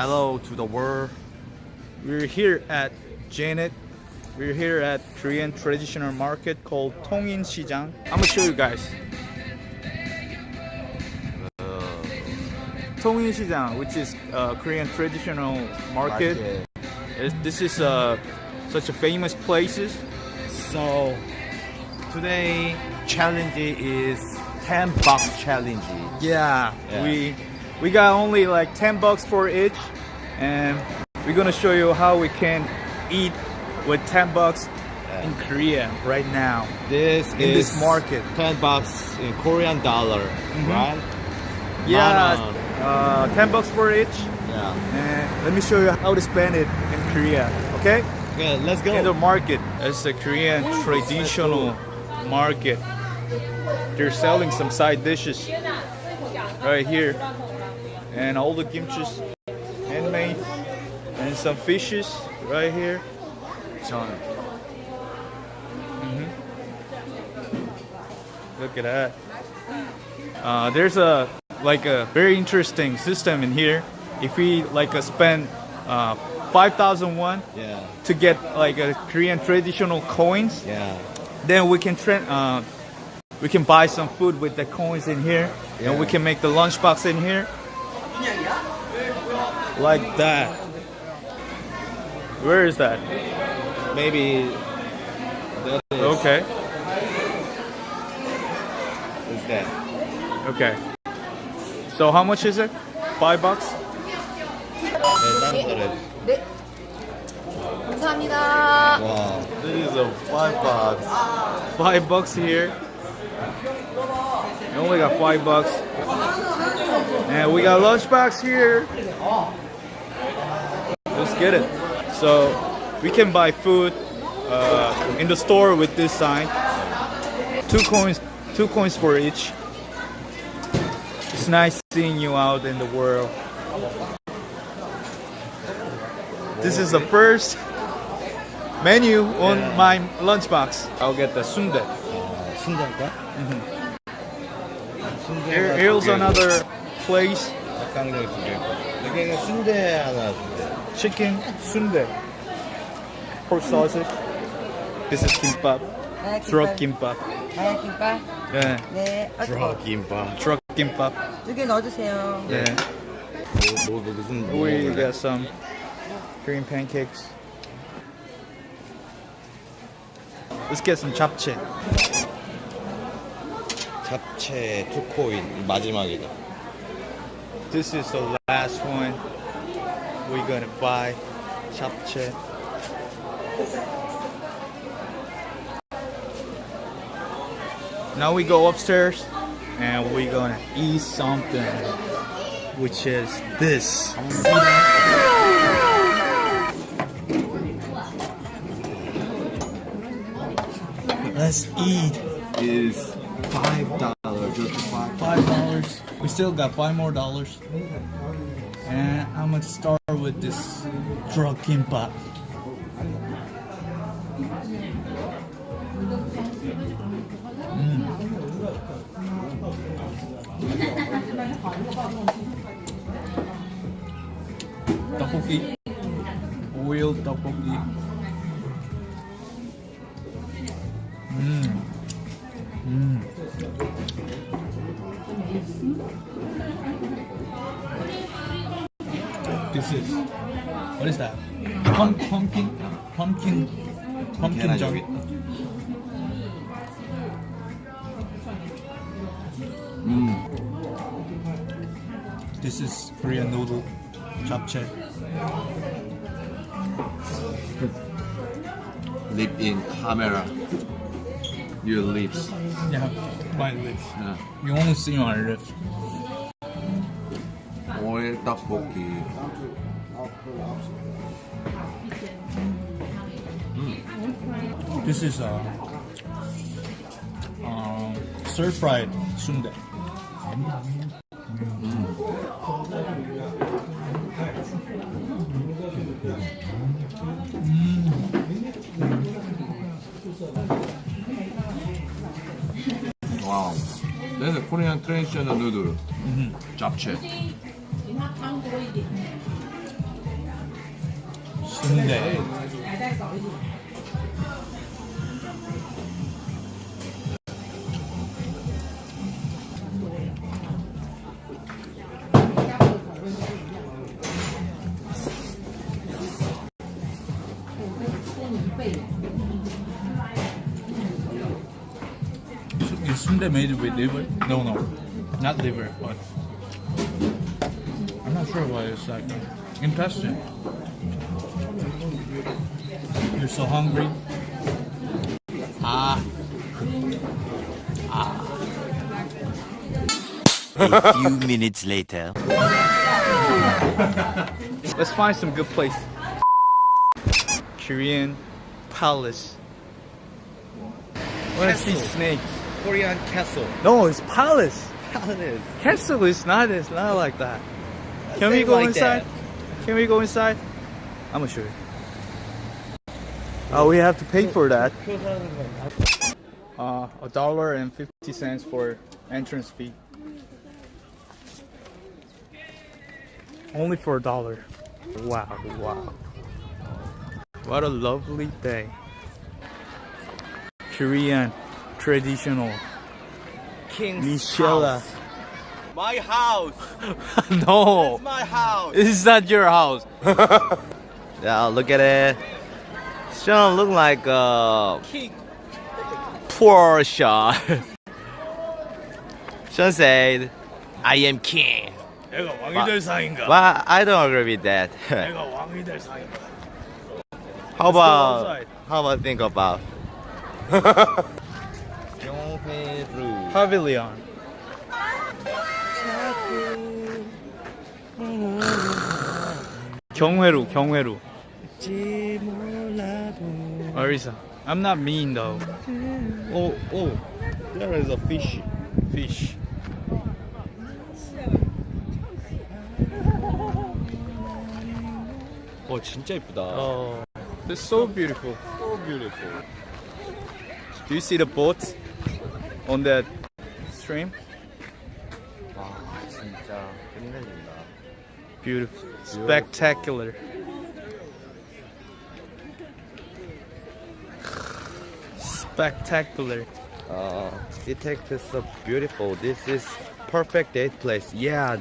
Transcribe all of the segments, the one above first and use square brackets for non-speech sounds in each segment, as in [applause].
Hello to the world. We're here at Janet. We're here at Korean traditional market called Tongin Sijang. I'm gonna show you guys. Tongin Sijang, which is a Korean traditional market. Market. This is uh, such a famous places. So today challenge is 10 bucks challenge. Yeah, Yeah. we we got only like 10 bucks for each, and we're gonna show you how we can eat with 10 bucks in Korea right now. This In is this market. 10 bucks in Korean dollar, right? Yeah, uh, 10 bucks for each, Yeah. and let me show you how to spend it in Korea. Okay? Okay, let's go. In the market, it's a Korean traditional market. They're selling some side dishes right here, and all the kimchi's handmade, and some fishes right here. Look at that. Uh, there's a like a very interesting system in here. If we like uh, spend uh, five thousand won Yeah. to get like a Korean traditional coins, Yeah. then we can tra- uh, we can buy some food with the coins in here, and we can make the lunchbox in here, like that. Where is that? Maybe that is, Okay, is that. okay. So how much is it? Five bucks. 네, 다른 거래. 네. 감사합니다. Wow. This is a 5 bucks. Five bucks here. You only got five bucks. And we got lunchbox here. Let's get it. So we can buy food uh, in the store with this sign. Two coins, two coins for each. It's nice seeing you out in the world. This is the first menu on yeah. my lunchbox. I'll get the sundae. Uh, sundae? Mm -hmm. Here, here's another place. 닭강정 두 개. 여기는 순대 하나 주세요. Chicken sundae. Pork sausage. This is kimbap. Truck kimbap. 아, 김밥. 네. 아, 뜨거워. 김밥. Truck kimbap. 두개 넣어주세요. Yeah. 뭐, 뭐, 무슨 뭐 We 먹을래? got some Korean pancakes. Let's get some japchae. 잡채 투코인 마지막이다. This is the last one we're gonna buy. Japchae. Now we go upstairs and we're gonna eat something, which is this. Let's eat. Is five dollar still got five more dollars. And I'm gonna start with this drug kimbap. Mm. Tteokbokki. Oil tteokbokki. Mmm. Mmm. this is? What is that? Pumpkin? Pumpkin? Pumpkin junk. Mm. This is Korean noodle japchae. Lip in camera. Your lips. Yeah, my lips. Yeah. You only see my lips. 떡볶이. Mm. This is a uh, stir fried sundae. Wow. This is Korean traditional noodle. Mm -hmm. Japchae. 芒多一点。熏的。哎，再少一点。Sunday made with liver? No, no, not liver, but sure why it's like intestine. You're so hungry. Ah, Ah. A few minutes later. [laughs] let's find some good place. Korean palace. I want to see Castle. snakes. Korean castle. No, it's palace. Palace. Castle is not. It's not like that. Can we go like inside? Can we go inside? I'm gonna show you. Oh, we have to pay for that. Uh, a dollar and fifty cents for entrance fee. Only for a dollar. Wow, wow. What a lovely day. Korean traditional King's Michela. house. My house. [laughs] no, My house. this is not your house. [laughs] Yeah, look at it. Sean look like a King. poor Sean. [laughs] Sean said, "I am king." 내가 왕이 상인가? But I don't agree with that. 내가 왕이 될 상인가? how Let's go about outside. how about think about? 경회루. Pavilion. 경회루, 경회루. Arisa, I'm not mean though. Oh, oh, there is a fish. Fish. 어, 진짜 이쁘다. Oh, it's so beautiful. so beautiful. Do you see the boat on that stream? 와, 진짜 끝내준다. Beautiful. Spectacular. Spectacular. Uh, it takes so beautiful. This is perfect date place. Yeah,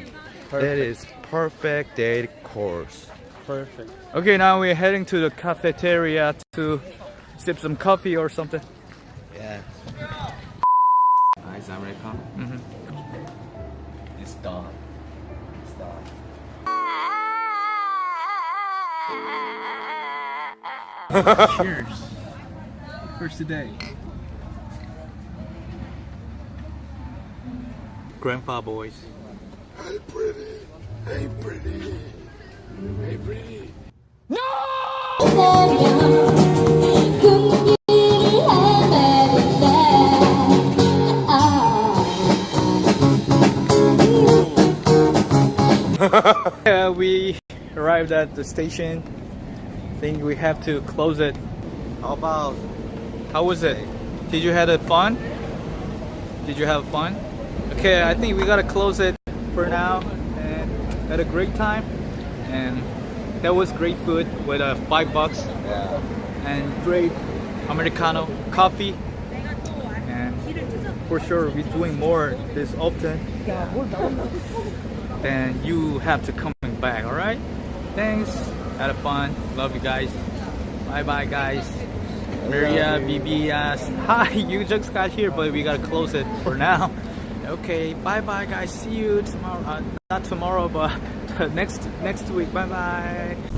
that is perfect date course. Perfect. Okay, now we're heading to the cafeteria to sip some coffee or something. Yeah. Ice Americano. Mhm. It's done. It's done. Cheers. First today. Grandpa boys. Hey pretty. Hey pretty. Hey pretty. No! [laughs] Yeah, we arrived at the station. I think we have to close it. How about How was it? Did you have fun? Did you have fun? Okay, I think we gotta close it for now. And had a great time. And that was great food with uh, five bucks yeah? and great Americano coffee. And for sure, we're doing more this often. and you have to come back, alright? Thanks. Had a fun. Love you guys. Bye bye, guys. Maria, Bibi asked, [laughs] Hi, you just got here, but we gotta close it for now. [laughs] Okay, bye bye, guys. See you tomorrow. Uh, not tomorrow, but [laughs] next next week. Bye bye.